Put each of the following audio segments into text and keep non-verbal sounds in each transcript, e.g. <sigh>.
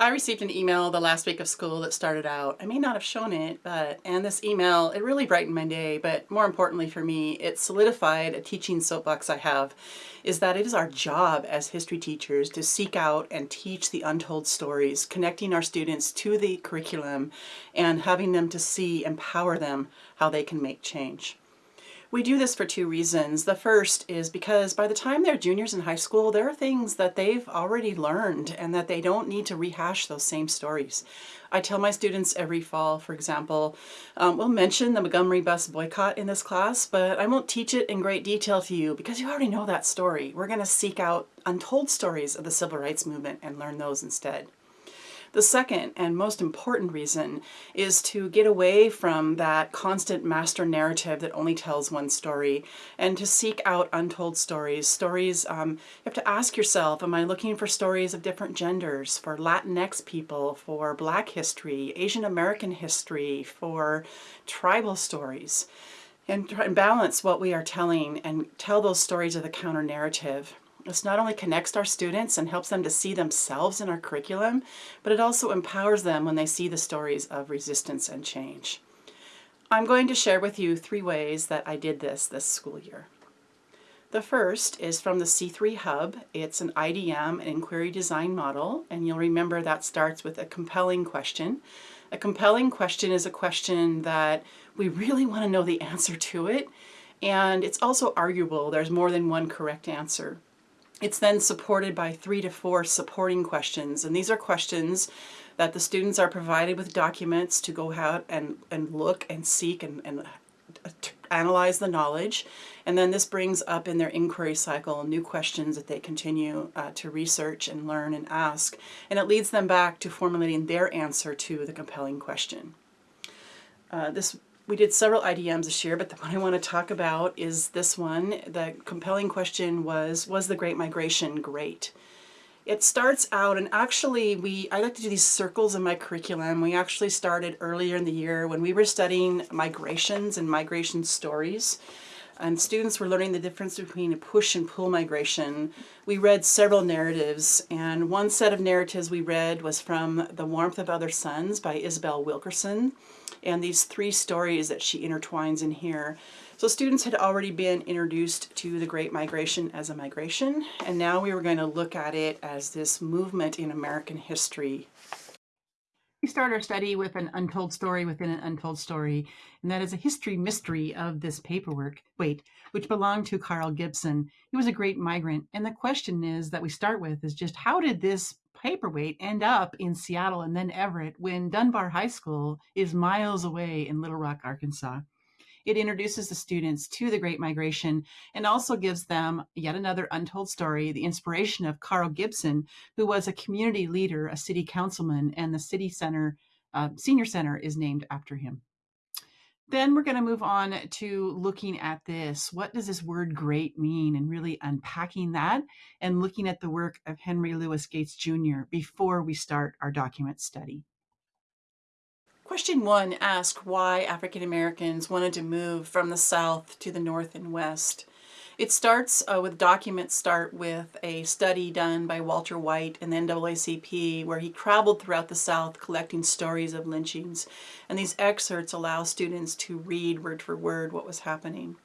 I received an email the last week of school that started out, I may not have shown it, but, and this email, it really brightened my day, but more importantly for me, it solidified a teaching soapbox I have, is that it is our job as history teachers to seek out and teach the untold stories, connecting our students to the curriculum and having them to see, empower them how they can make change. We do this for two reasons. The first is because by the time they're juniors in high school, there are things that they've already learned and that they don't need to rehash those same stories. I tell my students every fall, for example, um, we'll mention the Montgomery bus boycott in this class, but I won't teach it in great detail to you because you already know that story. We're going to seek out untold stories of the civil rights movement and learn those instead. The second and most important reason is to get away from that constant master narrative that only tells one story and to seek out untold stories. Stories, um, you have to ask yourself, am I looking for stories of different genders, for Latinx people, for Black history, Asian American history, for tribal stories? And, try and balance what we are telling and tell those stories of the counter narrative. This not only connects our students and helps them to see themselves in our curriculum, but it also empowers them when they see the stories of resistance and change. I'm going to share with you three ways that I did this this school year. The first is from the C3 Hub. It's an IDM, an inquiry design model, and you'll remember that starts with a compelling question. A compelling question is a question that we really want to know the answer to it, and it's also arguable there's more than one correct answer. It's then supported by three to four supporting questions, and these are questions that the students are provided with documents to go out and, and look and seek and, and analyze the knowledge. And then this brings up in their inquiry cycle new questions that they continue uh, to research and learn and ask. And it leads them back to formulating their answer to the compelling question. Uh, this we did several IDMs this year, but the one I want to talk about is this one. The compelling question was, was the Great Migration great? It starts out, and actually we, I like to do these circles in my curriculum. We actually started earlier in the year when we were studying migrations and migration stories and students were learning the difference between a push and pull migration. We read several narratives, and one set of narratives we read was from The Warmth of Other Suns by Isabel Wilkerson, and these three stories that she intertwines in here. So students had already been introduced to the Great Migration as a migration, and now we were going to look at it as this movement in American history we start our study with an untold story within an untold story, and that is a history mystery of this paperwork, wait, which belonged to Carl Gipson. He was a great migrant, and the question is that we start with is just how did this paperweight end up in Seattle and then Everett when Dunbar High School is miles away in Little Rock, Arkansas? It introduces the students to the Great Migration and also gives them yet another untold story, the inspiration of Carl Gipson, who was a community leader, a city councilman, and the city center, uh, senior center is named after him. Then we're going to move on to looking at this. What does this word great mean? And really unpacking that and looking at the work of Henry Louis Gates Jr. before we start our document study. Question one asked why African Americans wanted to move from the South to the North and West. It starts uh, with documents start with a study done by Walter White in the NAACP where he traveled throughout the South collecting stories of lynchings. And these excerpts allow students to read word for word what was happening.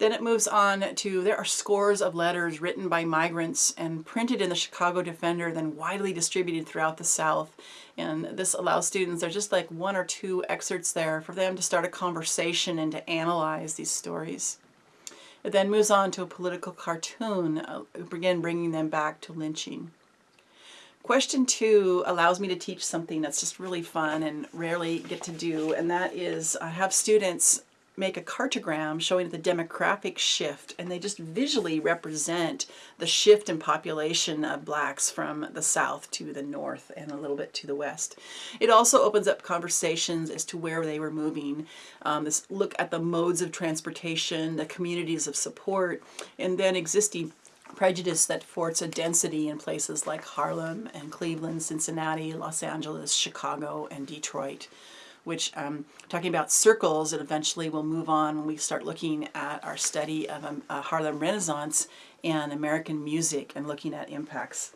Then it moves on to, there are scores of letters written by migrants and printed in the Chicago Defender, then widely distributed throughout the South. And this allows students, there's just like one or two excerpts there for them to start a conversation and to analyze these stories. It then moves on to a political cartoon, uh, again bringing them back to lynching. Question two allows me to teach something that's just really fun and rarely get to do, and that is I have students make a cartogram showing the demographic shift and they just visually represent the shift in population of blacks from the south to the north and a little bit to the west. It also opens up conversations as to where they were moving. Um, this look at the modes of transportation, the communities of support, and then existing prejudice that forts a density in places like Harlem and Cleveland, Cincinnati, Los Angeles, Chicago, and Detroit which um, talking about circles and eventually we'll move on when we start looking at our study of um, uh, Harlem Renaissance and American music and looking at impacts.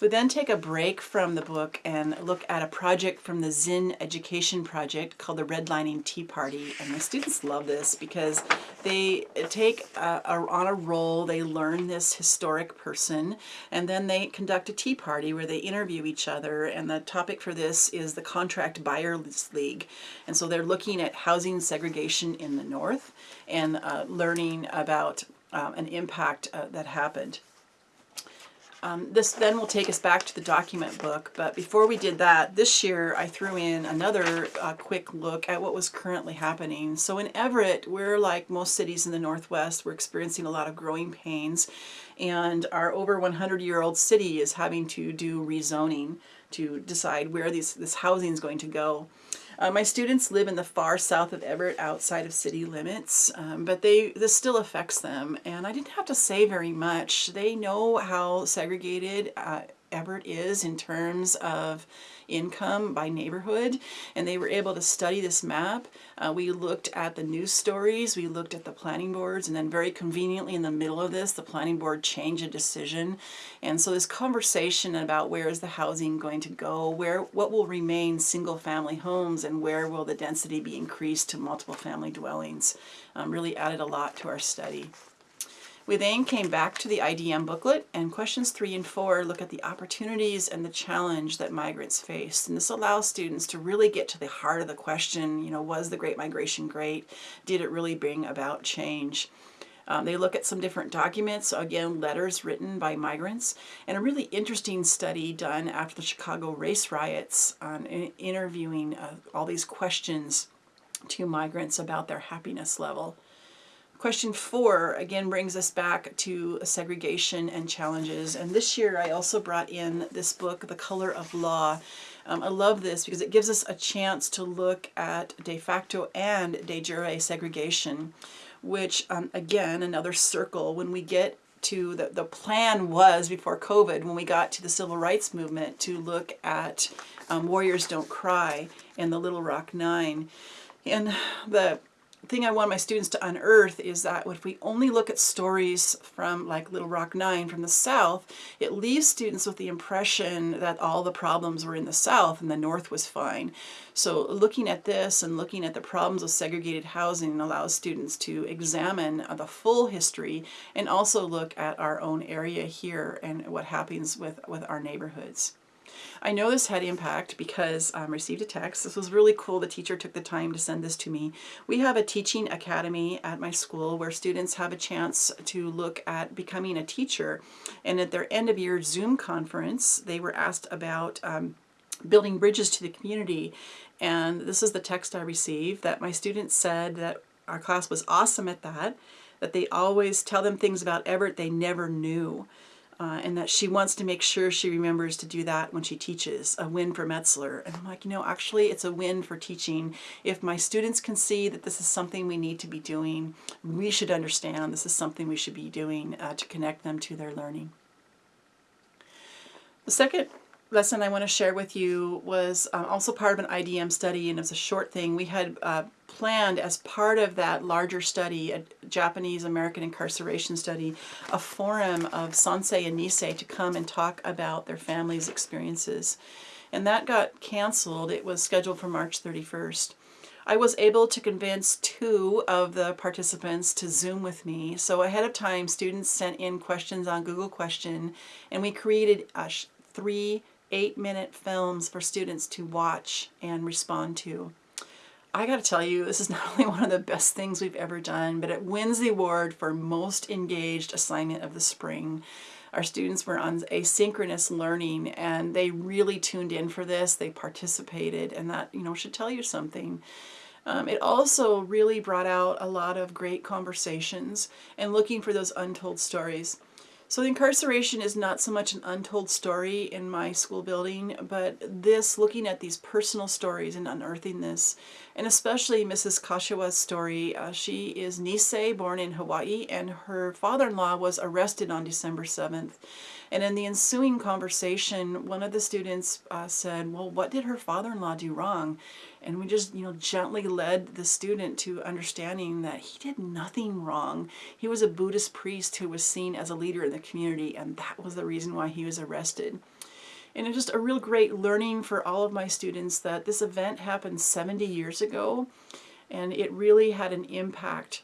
We then take a break from the book and look at a project from the Zinn Education Project called the Redlining Tea Party. And the students love this because they take a, a, on a roll, they learn this historic person, and then they conduct a tea party where they interview each other. And the topic for this is the Contract Buyers League. And so they're looking at housing segregation in the North and uh, learning about um, an impact uh, that happened. Um, this then will take us back to the document book, but before we did that, this year I threw in another uh, quick look at what was currently happening. So in Everett, we're like most cities in the Northwest, we're experiencing a lot of growing pains, and our over 100-year-old city is having to do rezoning to decide where these, this housing is going to go. Uh, my students live in the far south of Everett outside of city limits, um, but they this still affects them and I didn't have to say very much. They know how segregated uh, Everett is in terms of income by neighborhood and they were able to study this map. Uh, we looked at the news stories, we looked at the planning boards and then very conveniently in the middle of this the planning board changed a decision and so this conversation about where is the housing going to go, where what will remain single family homes and where will the density be increased to multiple family dwellings um, really added a lot to our study. We then came back to the IDM booklet and questions three and four look at the opportunities and the challenge that migrants faced. And this allows students to really get to the heart of the question, you know, was the Great Migration great? Did it really bring about change? Um, they look at some different documents, again, letters written by migrants, and a really interesting study done after the Chicago race riots on interviewing uh, all these questions to migrants about their happiness level. Question four again brings us back to segregation and challenges. And this year I also brought in this book, The Color of Law. Um, I love this because it gives us a chance to look at de facto and de jure segregation, which um, again, another circle when we get to the, the plan was before COVID, when we got to the civil rights movement to look at um, Warriors Don't Cry and the Little Rock Nine. And the thing I want my students to unearth is that if we only look at stories from like Little Rock 9 from the South, it leaves students with the impression that all the problems were in the South and the North was fine. So looking at this and looking at the problems of segregated housing allows students to examine the full history and also look at our own area here and what happens with, with our neighborhoods. I know this had impact because I um, received a text. This was really cool. The teacher took the time to send this to me. We have a teaching academy at my school where students have a chance to look at becoming a teacher. And at their end of year Zoom conference, they were asked about um, building bridges to the community. And this is the text I received that my students said that our class was awesome at that, that they always tell them things about Everett they never knew uh, and that she wants to make sure she remembers to do that when she teaches, a win for Metzler. And I'm like, you know, actually it's a win for teaching. If my students can see that this is something we need to be doing, we should understand this is something we should be doing uh, to connect them to their learning. The second lesson I want to share with you was uh, also part of an IDM study and it was a short thing. We had uh, planned as part of that larger study, a Japanese American incarceration study, a forum of Sansei and Nisei to come and talk about their families' experiences. And that got canceled. It was scheduled for March 31st. I was able to convince two of the participants to Zoom with me. So ahead of time, students sent in questions on Google Question, and we created a three eight minute films for students to watch and respond to. I gotta tell you, this is not <laughs> only one of the best things we've ever done, but it wins the award for most engaged assignment of the spring. Our students were on asynchronous learning and they really tuned in for this, they participated, and that, you know, should tell you something. Um, it also really brought out a lot of great conversations and looking for those untold stories. So the incarceration is not so much an untold story in my school building, but this, looking at these personal stories and unearthing this, and especially Mrs. Kashiwa's story. Uh, she is Nisei, born in Hawaii, and her father-in-law was arrested on December 7th. And in the ensuing conversation, one of the students uh, said, well, what did her father-in-law do wrong? And we just, you know, gently led the student to understanding that he did nothing wrong. He was a Buddhist priest who was seen as a leader in the community, and that was the reason why he was arrested. And it's just a real great learning for all of my students that this event happened 70 years ago and it really had an impact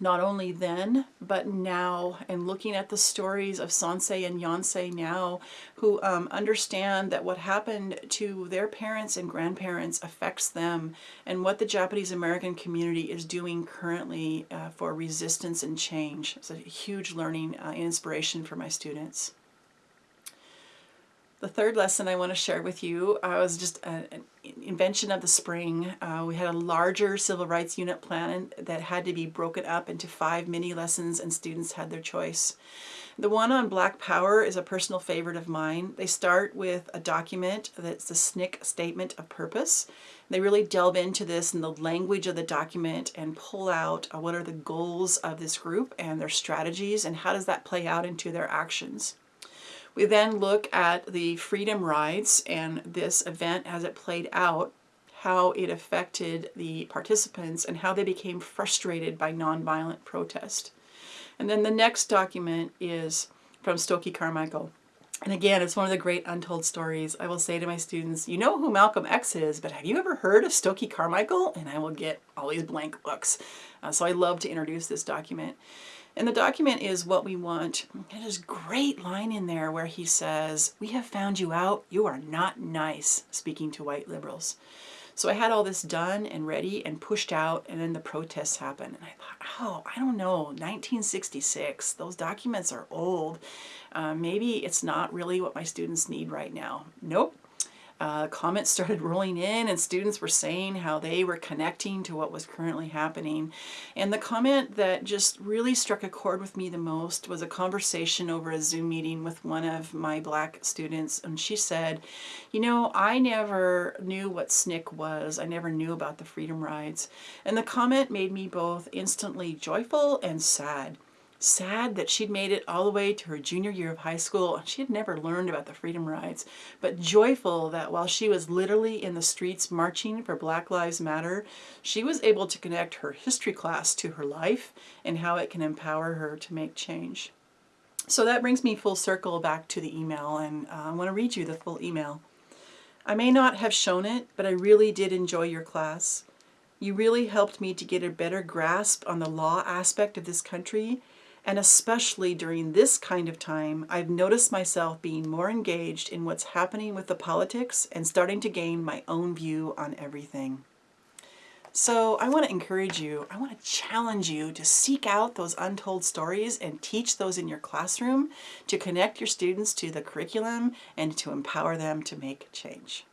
not only then, but now, and looking at the stories of Sansei and Yonsei now, who um, understand that what happened to their parents and grandparents affects them, and what the Japanese American community is doing currently uh, for resistance and change. It's a huge learning uh, inspiration for my students. The third lesson I want to share with you uh, was just a, an invention of the spring. Uh, we had a larger civil rights unit plan that had to be broken up into five mini lessons and students had their choice. The one on Black Power is a personal favorite of mine. They start with a document that's the SNCC Statement of Purpose. They really delve into this and the language of the document and pull out uh, what are the goals of this group and their strategies and how does that play out into their actions. We then look at the freedom rides and this event as it played out, how it affected the participants and how they became frustrated by nonviolent protest. And then the next document is from Stokely Carmichael. And again, it's one of the great untold stories. I will say to my students, you know who Malcolm X is, but have you ever heard of Stokely Carmichael? And I will get all these blank looks. Uh, so I love to introduce this document. And the document is what we want. There's a great line in there where he says, we have found you out, you are not nice, speaking to white liberals. So I had all this done and ready and pushed out and then the protests happened. And I thought, oh, I don't know, 1966, those documents are old. Uh, maybe it's not really what my students need right now. Nope, uh, comments <laughs> started rolling in and students were saying how they were connecting to what was currently happening. And the comment that just really struck a chord with me the most was a conversation over a Zoom meeting with one of my black students. And she said, you know, I never knew what SNCC was. I never knew about the Freedom Rides. And the comment made me both instantly joyful and sad sad that she'd made it all the way to her junior year of high school and she had never learned about the freedom rides, but joyful that while she was literally in the streets marching for Black Lives Matter, she was able to connect her history class to her life and how it can empower her to make change. So that brings me full circle back to the email and uh, I want to read you the full email. I may not have shown it, but I really did enjoy your class. You really helped me to get a better grasp on the law aspect of this country and especially during this kind of time, I've noticed myself being more engaged in what's happening with the politics and starting to gain my own view on everything. So I want to encourage you, I want to challenge you to seek out those untold stories and teach those in your classroom to connect your students to the curriculum and to empower them to make change.